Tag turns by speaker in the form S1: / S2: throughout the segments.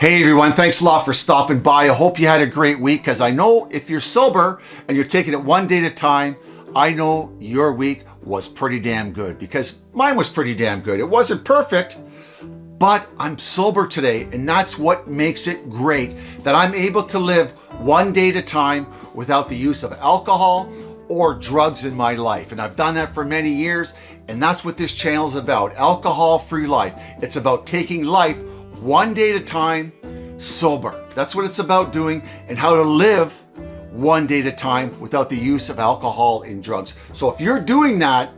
S1: Hey everyone, thanks a lot for stopping by. I hope you had a great week because I know if you're sober and you're taking it one day at a time, I know your week was pretty damn good because mine was pretty damn good. It wasn't perfect, but I'm sober today and that's what makes it great that I'm able to live one day at a time without the use of alcohol or drugs in my life. And I've done that for many years and that's what this channel is about, alcohol-free life. It's about taking life one day at a time, sober. That's what it's about doing and how to live one day at a time without the use of alcohol and drugs. So if you're doing that,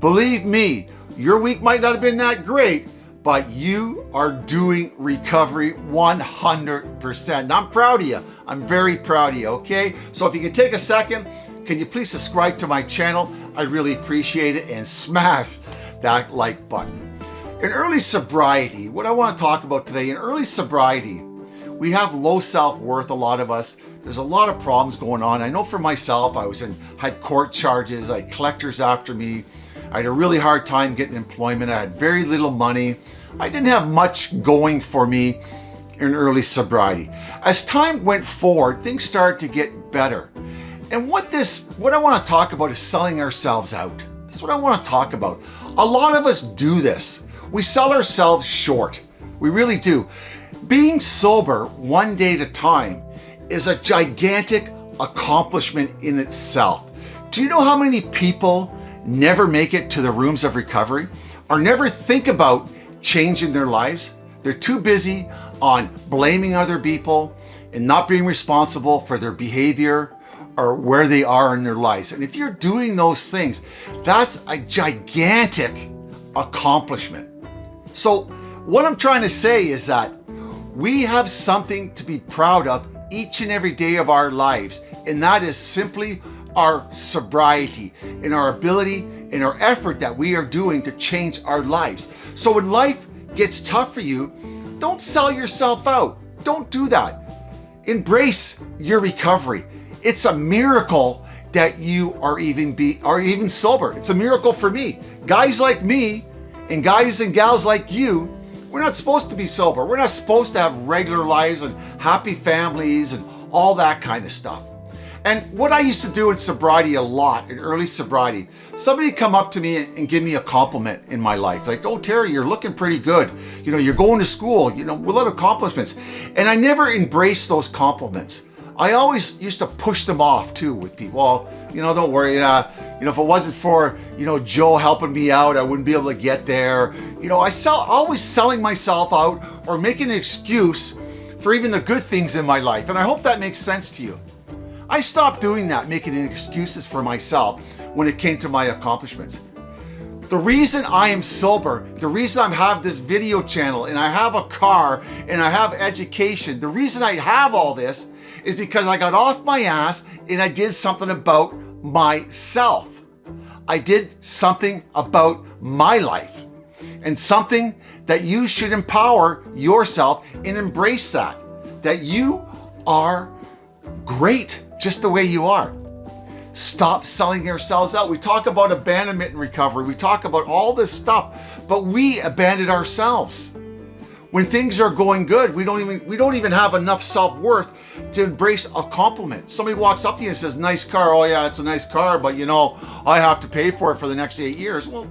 S1: believe me, your week might not have been that great, but you are doing recovery 100%. And I'm proud of you. I'm very proud of you, okay? So if you can take a second, can you please subscribe to my channel? I'd really appreciate it and smash that like button. In early sobriety, what I want to talk about today, in early sobriety, we have low self-worth, a lot of us. There's a lot of problems going on. I know for myself, I was in, had court charges, I had collectors after me. I had a really hard time getting employment. I had very little money. I didn't have much going for me in early sobriety. As time went forward, things started to get better. And what this, what I want to talk about is selling ourselves out. That's what I want to talk about. A lot of us do this. We sell ourselves short. We really do. Being sober one day at a time is a gigantic accomplishment in itself. Do you know how many people never make it to the rooms of recovery or never think about changing their lives? They're too busy on blaming other people and not being responsible for their behavior or where they are in their lives. And if you're doing those things, that's a gigantic accomplishment. So what I'm trying to say is that we have something to be proud of each and every day of our lives, and that is simply our sobriety and our ability and our effort that we are doing to change our lives. So when life gets tough for you, don't sell yourself out. Don't do that. Embrace your recovery. It's a miracle that you are even be are even sober. It's a miracle for me. Guys like me and guys and gals like you, we're not supposed to be sober. We're not supposed to have regular lives and happy families and all that kind of stuff. And what I used to do in sobriety a lot, in early sobriety, somebody come up to me and give me a compliment in my life. Like, oh, Terry, you're looking pretty good. You know, you're going to school, you know, a lot of accomplishments. And I never embraced those compliments. I always used to push them off too with people. Well, you know, don't worry. Uh, you know, if it wasn't for, you know, Joe helping me out, I wouldn't be able to get there. You know, I sell always selling myself out or making an excuse for even the good things in my life. And I hope that makes sense to you. I stopped doing that, making excuses for myself when it came to my accomplishments. The reason I am sober, the reason I have this video channel and I have a car and I have education, the reason I have all this is because I got off my ass and I did something about myself. I did something about my life and something that you should empower yourself and embrace that, that you are great just the way you are. Stop selling yourselves out. We talk about abandonment and recovery. We talk about all this stuff, but we abandoned ourselves. When things are going good, we don't even we don't even have enough self-worth to embrace a compliment. Somebody walks up to you and says, nice car. Oh yeah, it's a nice car, but you know, I have to pay for it for the next eight years. Well,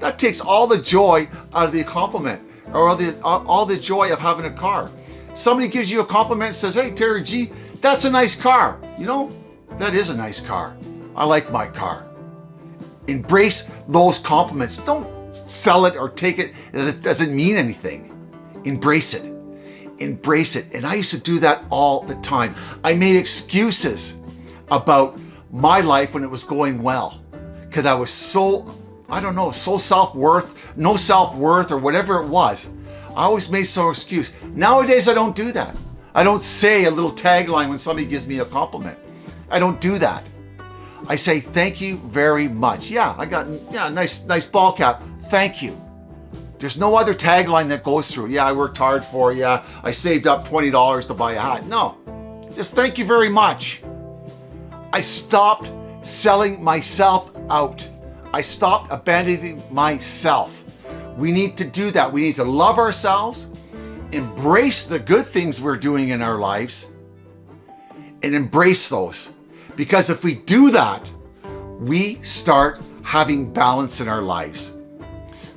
S1: that takes all the joy out of the compliment or all the, all the joy of having a car. Somebody gives you a compliment and says, hey, Terry G, that's a nice car. You know, that is a nice car. I like my car. Embrace those compliments. Don't sell it or take it. It doesn't mean anything. Embrace it. Embrace it. And I used to do that all the time. I made excuses about my life when it was going well because I was so, I don't know, so self-worth, no self-worth or whatever it was. I always made some excuse. Nowadays, I don't do that. I don't say a little tagline when somebody gives me a compliment. I don't do that. I say, thank you very much. Yeah, I got, yeah, nice, nice ball cap. Thank you. There's no other tagline that goes through. Yeah, I worked hard for you. I saved up $20 to buy a hat. No, just thank you very much. I stopped selling myself out. I stopped abandoning myself. We need to do that. We need to love ourselves, embrace the good things we're doing in our lives and embrace those. Because if we do that, we start having balance in our lives.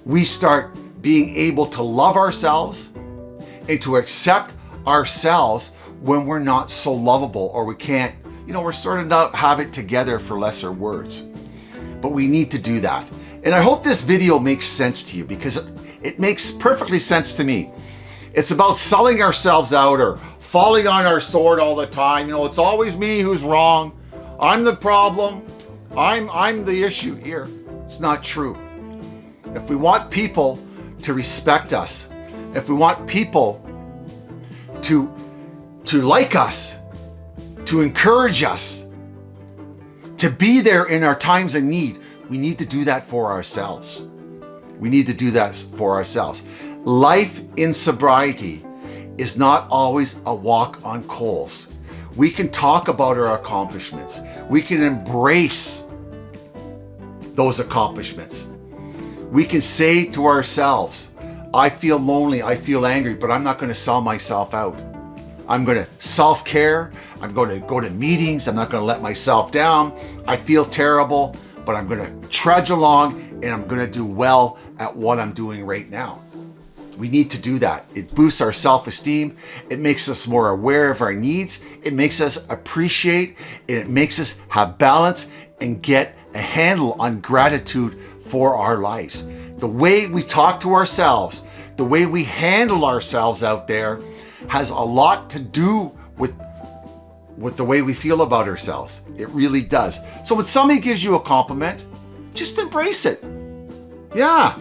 S1: We start being able to love ourselves and to accept ourselves when we're not so lovable or we can't, you know, we're sort of not have it together for lesser words. But we need to do that. And I hope this video makes sense to you because it makes perfectly sense to me. It's about selling ourselves out or falling on our sword all the time. You know, it's always me who's wrong. I'm the problem. I'm, I'm the issue here. It's not true. If we want people to respect us, if we want people to, to like us, to encourage us, to be there in our times of need, we need to do that for ourselves. We need to do that for ourselves. Life in sobriety is not always a walk on coals. We can talk about our accomplishments. We can embrace those accomplishments. We can say to ourselves, I feel lonely, I feel angry, but I'm not going to sell myself out. I'm going to self-care. I'm going to go to meetings. I'm not going to let myself down. I feel terrible, but I'm going to trudge along and I'm going to do well at what I'm doing right now. We need to do that. It boosts our self-esteem. It makes us more aware of our needs. It makes us appreciate and it makes us have balance and get a handle on gratitude for our lives. The way we talk to ourselves, the way we handle ourselves out there has a lot to do with with the way we feel about ourselves. It really does. So when somebody gives you a compliment, just embrace it. Yeah,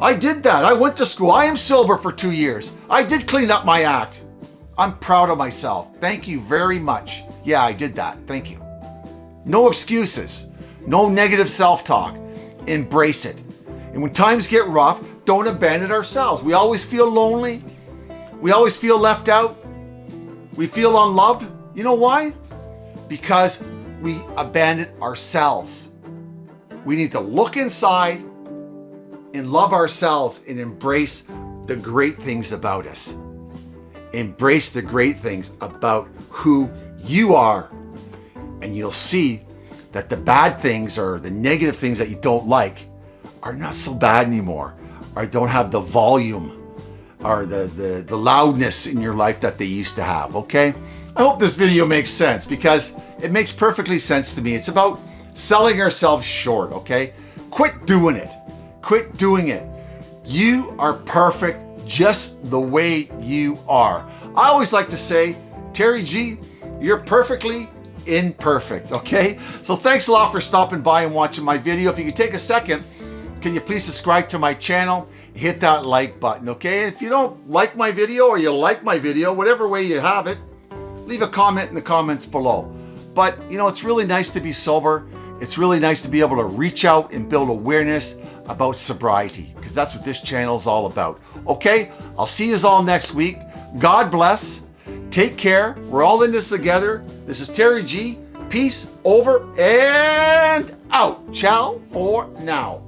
S1: I did that. I went to school. I am sober for two years. I did clean up my act. I'm proud of myself. Thank you very much. Yeah, I did that. Thank you. No excuses. No negative self-talk. Embrace it. And when times get rough, don't abandon ourselves. We always feel lonely. We always feel left out. We feel unloved. You know why? Because we abandon ourselves. We need to look inside and love ourselves and embrace the great things about us. Embrace the great things about who you are. And you'll see that the bad things or the negative things that you don't like are not so bad anymore or don't have the volume or the, the, the loudness in your life that they used to have, okay? I hope this video makes sense because it makes perfectly sense to me. It's about selling ourselves short, okay? Quit doing it. Quit doing it. You are perfect just the way you are. I always like to say, Terry G, you're perfectly imperfect, okay? So thanks a lot for stopping by and watching my video. If you could take a second, can you please subscribe to my channel? Hit that like button, okay? And if you don't like my video or you like my video, whatever way you have it, leave a comment in the comments below. But, you know, it's really nice to be sober. It's really nice to be able to reach out and build awareness about sobriety because that's what this channel is all about. Okay, I'll see you all next week. God bless. Take care. We're all in this together. This is Terry G. Peace over and out. Ciao for now.